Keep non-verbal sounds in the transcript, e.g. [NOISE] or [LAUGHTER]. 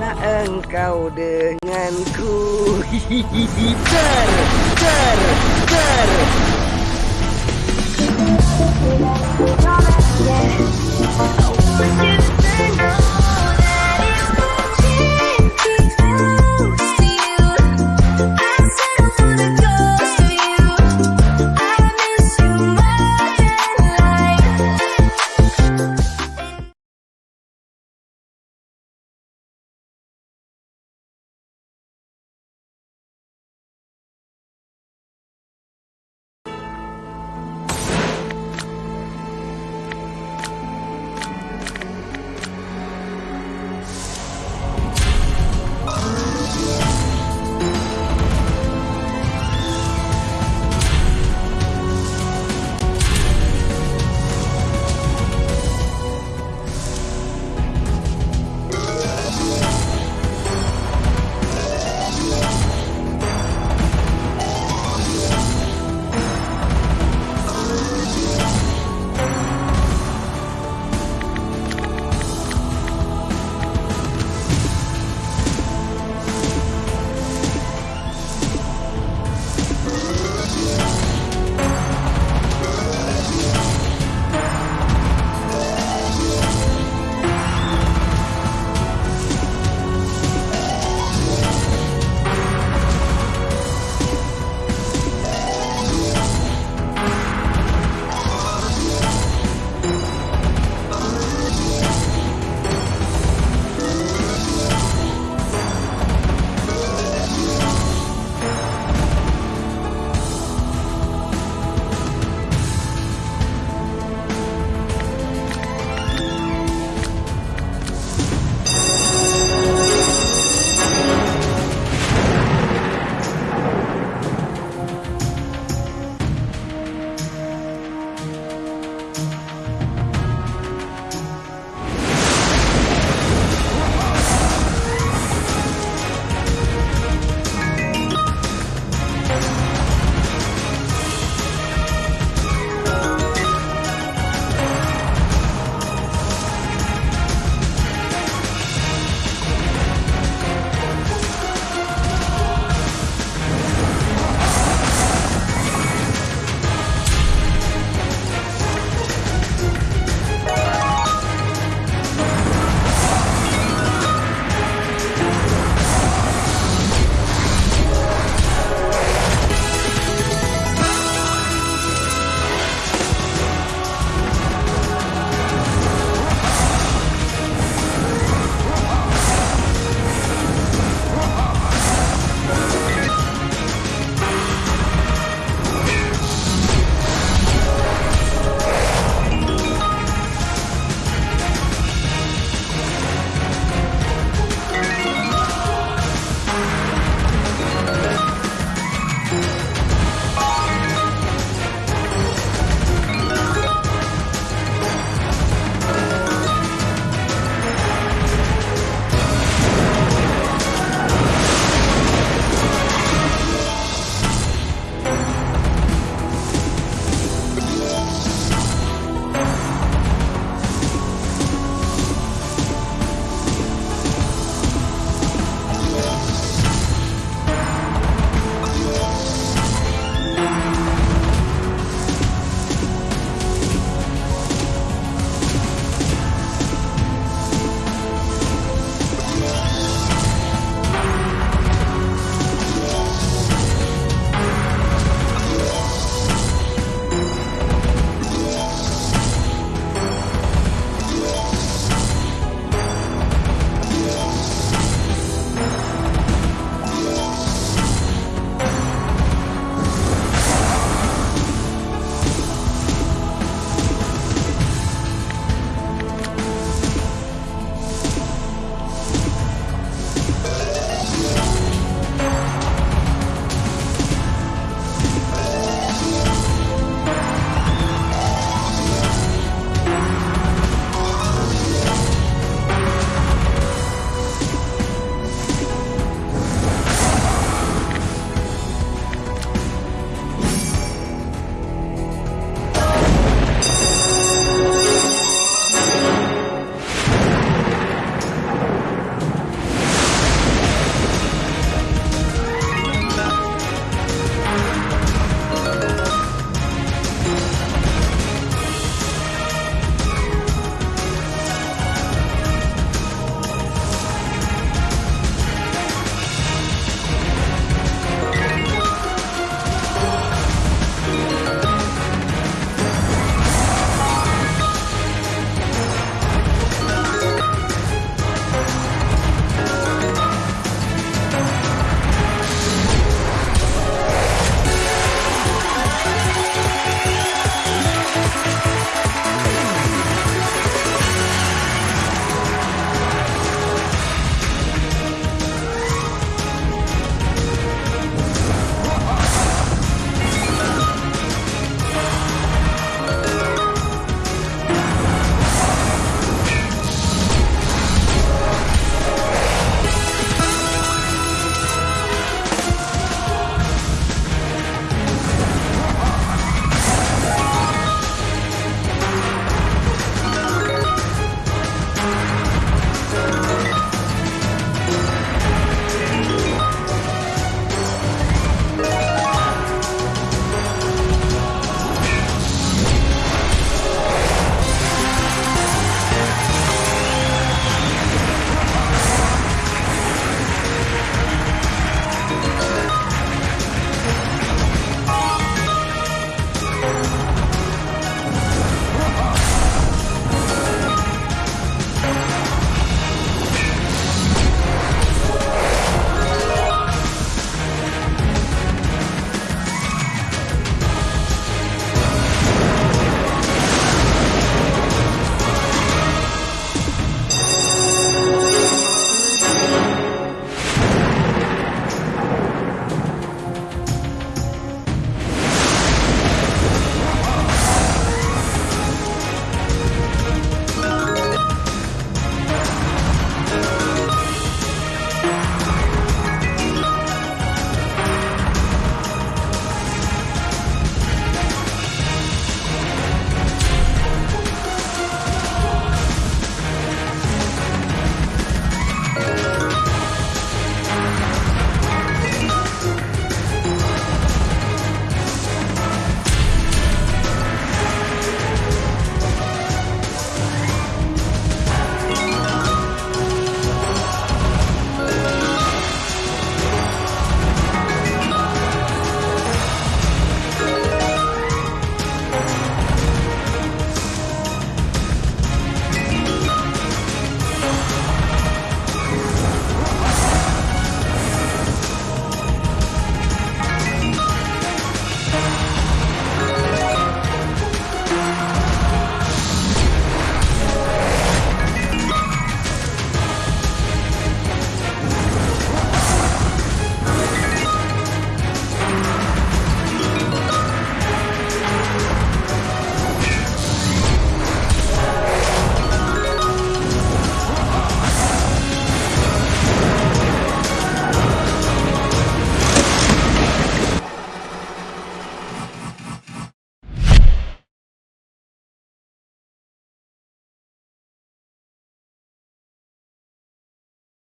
Biarlah engkau denganku. Hihihi, [LAUGHS] ter, ter, ter.